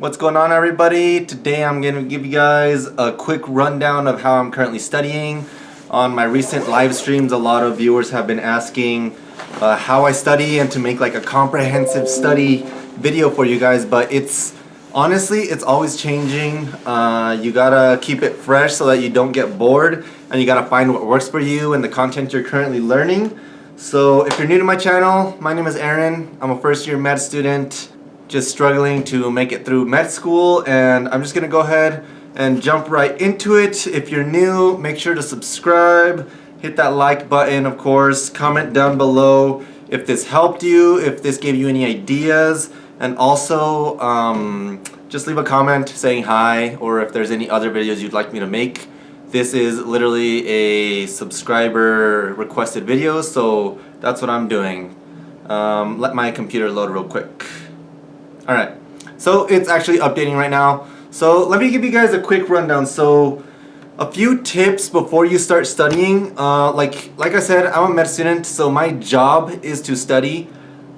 What's going on everybody? Today I'm going to give you guys a quick rundown of how I'm currently studying. On my recent live streams, a lot of viewers have been asking uh, how I study and to make like a comprehensive study video for you guys, but it's honestly, it's always changing. Uh, you gotta keep it fresh so that you don't get bored and you gotta find what works for you and the content you're currently learning. So if you're new to my channel, my name is Aaron. I'm a first year med student just struggling to make it through med school and I'm just gonna go ahead and jump right into it. If you're new, make sure to subscribe, hit that like button of course, comment down below if this helped you, if this gave you any ideas, and also um, just leave a comment saying hi or if there's any other videos you'd like me to make. This is literally a subscriber requested video, so that's what I'm doing. Um, let my computer load real quick. Alright, so it's actually updating right now. So let me give you guys a quick rundown. So a few tips before you start studying. Uh, like, like I said, I'm a med student, so my job is to study.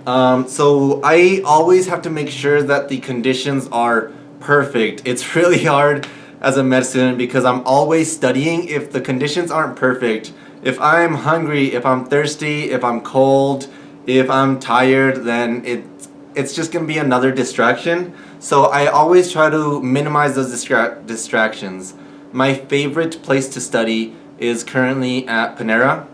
Um, so I always have to make sure that the conditions are perfect. It's really hard as a med student because I'm always studying if the conditions aren't perfect. If I'm hungry, if I'm thirsty, if I'm cold, if I'm tired, then it it's just going to be another distraction. So I always try to minimize those distra distractions. My favorite place to study is currently at Panera.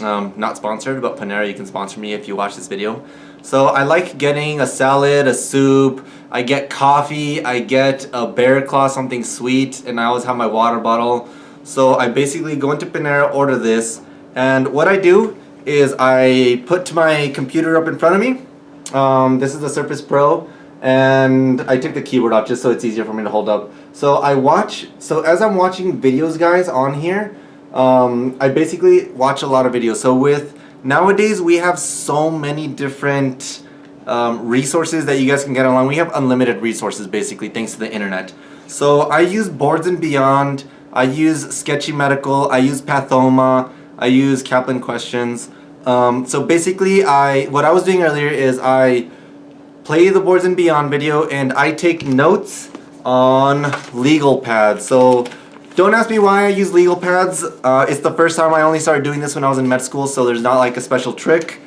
Um, not sponsored, but Panera, you can sponsor me if you watch this video. So I like getting a salad, a soup, I get coffee, I get a bear claw, something sweet, and I always have my water bottle. So I basically go into Panera, order this, and what I do is I put my computer up in front of me, um, this is the Surface Pro and I took the keyboard off just so it's easier for me to hold up. So I watch, so as I'm watching videos guys on here, um, I basically watch a lot of videos. So with, nowadays we have so many different um, resources that you guys can get online. We have unlimited resources basically thanks to the internet. So I use Boards and Beyond, I use Sketchy Medical, I use Pathoma, I use Kaplan Questions. Um, so basically, I what I was doing earlier is I play the Boards and Beyond video and I take notes on legal pads. So don't ask me why I use legal pads. Uh, it's the first time I only started doing this when I was in med school, so there's not like a special trick.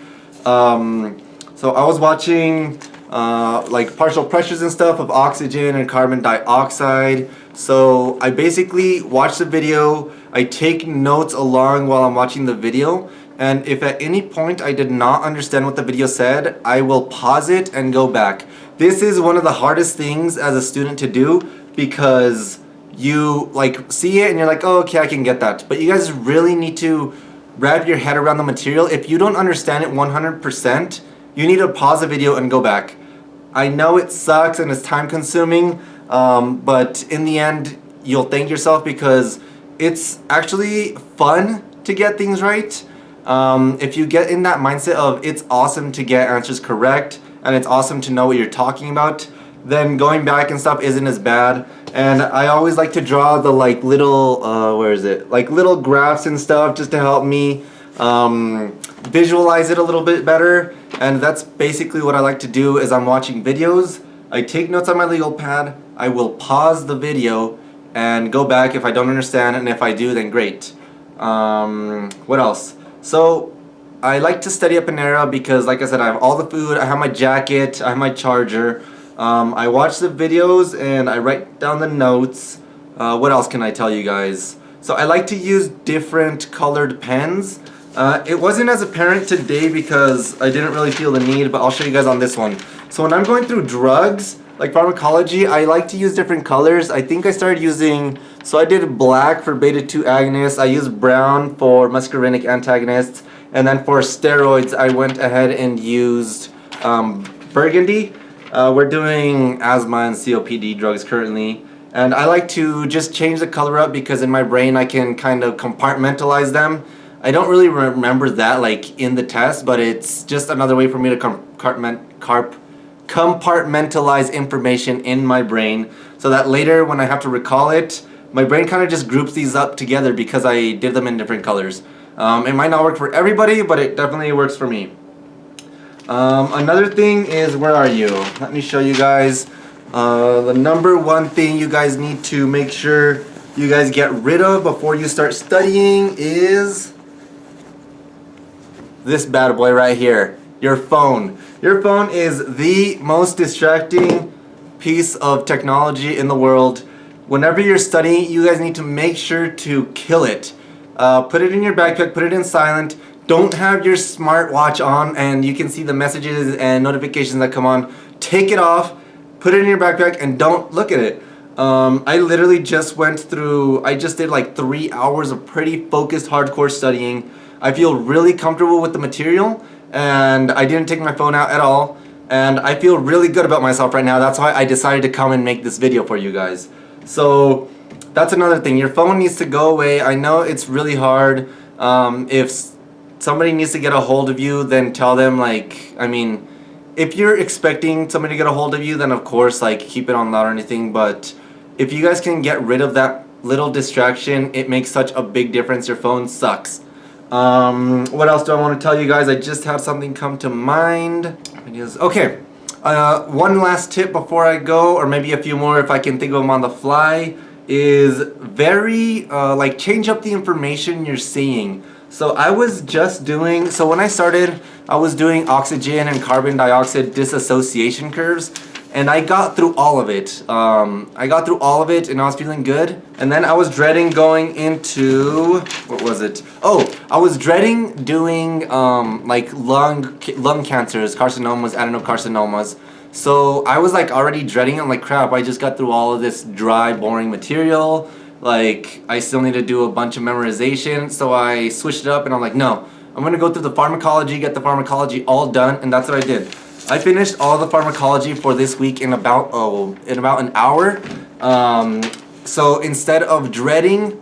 Um, so I was watching uh, like partial pressures and stuff of oxygen and carbon dioxide. So I basically watch the video, I take notes along while I'm watching the video and if at any point I did not understand what the video said, I will pause it and go back. This is one of the hardest things as a student to do because you like see it and you're like, oh, okay, I can get that. But you guys really need to wrap your head around the material. If you don't understand it 100%, you need to pause the video and go back. I know it sucks and it's time consuming, um, but in the end, you'll thank yourself because it's actually fun to get things right. Um, if you get in that mindset of it's awesome to get answers correct and it's awesome to know what you're talking about, then going back and stuff isn't as bad. And I always like to draw the like little, uh, where is it? Like little graphs and stuff just to help me um, visualize it a little bit better. And that's basically what I like to do as I'm watching videos. I take notes on my legal pad, I will pause the video and go back if I don't understand and if I do then great. Um, what else? So I like to study up in Panera because like I said I have all the food, I have my jacket, I have my charger. Um, I watch the videos and I write down the notes. Uh, what else can I tell you guys? So I like to use different colored pens. Uh, it wasn't as apparent today because I didn't really feel the need, but I'll show you guys on this one. So when I'm going through drugs, like pharmacology, I like to use different colors. I think I started using, so I did black for beta-2 agonists, I used brown for muscarinic antagonists, and then for steroids, I went ahead and used um, burgundy. Uh, we're doing asthma and COPD drugs currently, and I like to just change the color up because in my brain I can kind of compartmentalize them. I don't really remember that like in the test, but it's just another way for me to compartment, carp, compartmentalize information in my brain so that later when I have to recall it, my brain kind of just groups these up together because I did them in different colors. Um, it might not work for everybody, but it definitely works for me. Um, another thing is, where are you? Let me show you guys. Uh, the number one thing you guys need to make sure you guys get rid of before you start studying is this bad boy right here, your phone. Your phone is the most distracting piece of technology in the world. Whenever you're studying, you guys need to make sure to kill it. Uh, put it in your backpack, put it in silent. Don't have your smartwatch on and you can see the messages and notifications that come on. Take it off, put it in your backpack and don't look at it. Um, I literally just went through, I just did like three hours of pretty focused hardcore studying. I feel really comfortable with the material and I didn't take my phone out at all and I feel really good about myself right now. That's why I decided to come and make this video for you guys. So that's another thing. Your phone needs to go away. I know it's really hard. Um, if somebody needs to get a hold of you, then tell them like, I mean, if you're expecting somebody to get a hold of you, then of course like keep it on loud or anything. But if you guys can get rid of that little distraction, it makes such a big difference. Your phone sucks. Um, what else do I want to tell you guys? I just had something come to mind. Okay, uh, one last tip before I go, or maybe a few more if I can think of them on the fly, is very, uh, like, change up the information you're seeing. So I was just doing, so when I started, I was doing oxygen and carbon dioxide dissociation curves and I got through all of it. Um, I got through all of it and I was feeling good. And then I was dreading going into, what was it? Oh, I was dreading doing um, like lung, lung cancers, carcinomas, adenocarcinomas. So I was like already dreading I'm like crap, I just got through all of this dry, boring material. Like I still need to do a bunch of memorization. So I switched it up and I'm like, no, I'm gonna go through the pharmacology, get the pharmacology all done. And that's what I did. I finished all the pharmacology for this week in about oh in about an hour. Um, so instead of dreading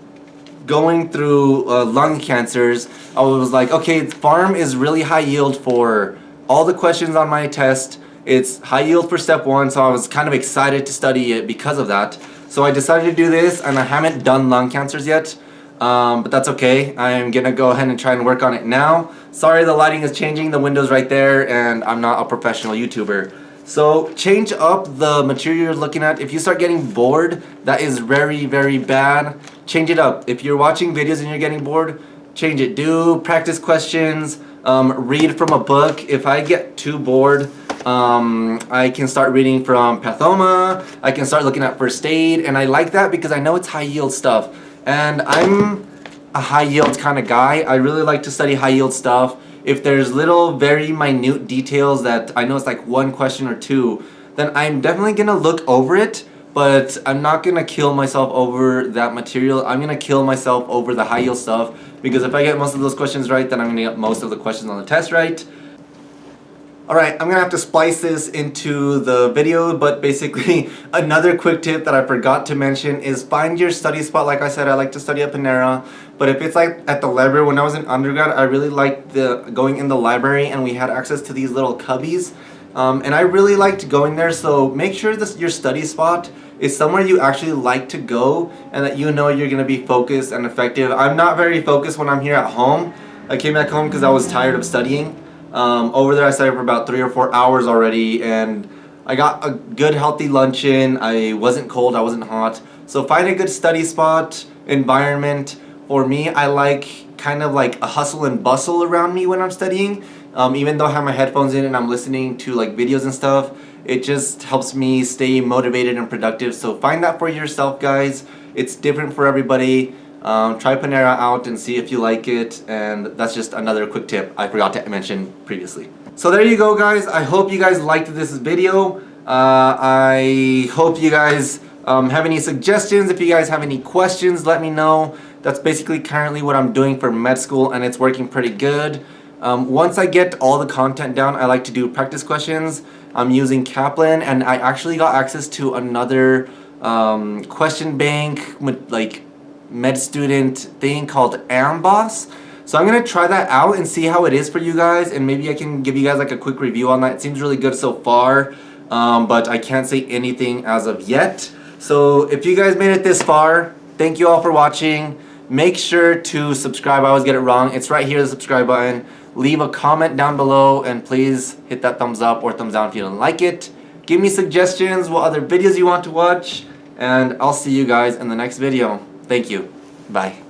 going through uh, lung cancers, I was like, okay, pharm is really high yield for all the questions on my test. It's high yield for step one, so I was kind of excited to study it because of that. So I decided to do this, and I haven't done lung cancers yet um, but that's okay. I'm gonna go ahead and try and work on it now. Sorry the lighting is changing, the window's right there, and I'm not a professional YouTuber. So change up the material you're looking at. If you start getting bored, that is very, very bad. Change it up. If you're watching videos and you're getting bored, change it. Do practice questions, um, read from a book. If I get too bored, um, I can start reading from Pathoma, I can start looking at first aid, and I like that because I know it's high yield stuff. And I'm a high yield kind of guy. I really like to study high yield stuff. If there's little very minute details that I know it's like one question or two, then I'm definitely gonna look over it, but I'm not gonna kill myself over that material. I'm gonna kill myself over the high yield stuff because if I get most of those questions right, then I'm gonna get most of the questions on the test right. Alright, I'm gonna have to splice this into the video, but basically another quick tip that I forgot to mention is find your study spot. Like I said, I like to study at Panera, but if it's like at the library, when I was in undergrad, I really liked the going in the library and we had access to these little cubbies. Um, and I really liked going there, so make sure this your study spot is somewhere you actually like to go and that you know you're gonna be focused and effective. I'm not very focused when I'm here at home. I came back home because I was tired of studying. Um, over there I studied for about three or four hours already and I got a good healthy lunch in. I wasn't cold, I wasn't hot. So find a good study spot, environment. For me, I like kind of like a hustle and bustle around me when I'm studying. Um, even though I have my headphones in and I'm listening to like videos and stuff, it just helps me stay motivated and productive. So find that for yourself guys. It's different for everybody. Um, try Panera out and see if you like it and that's just another quick tip I forgot to mention previously. So there you go guys. I hope you guys liked this video. Uh, I hope you guys um, have any suggestions. If you guys have any questions, let me know. That's basically currently what I'm doing for med school and it's working pretty good. Um, once I get all the content down, I like to do practice questions. I'm using Kaplan and I actually got access to another um, question bank with like med student thing called Amboss. So I'm going to try that out and see how it is for you guys and maybe I can give you guys like a quick review on that. It seems really good so far, um, but I can't say anything as of yet. So if you guys made it this far, thank you all for watching. Make sure to subscribe. I always get it wrong. It's right here, the subscribe button. Leave a comment down below and please hit that thumbs up or thumbs down if you don't like it. Give me suggestions, what other videos you want to watch, and I'll see you guys in the next video. Thank you. Bye.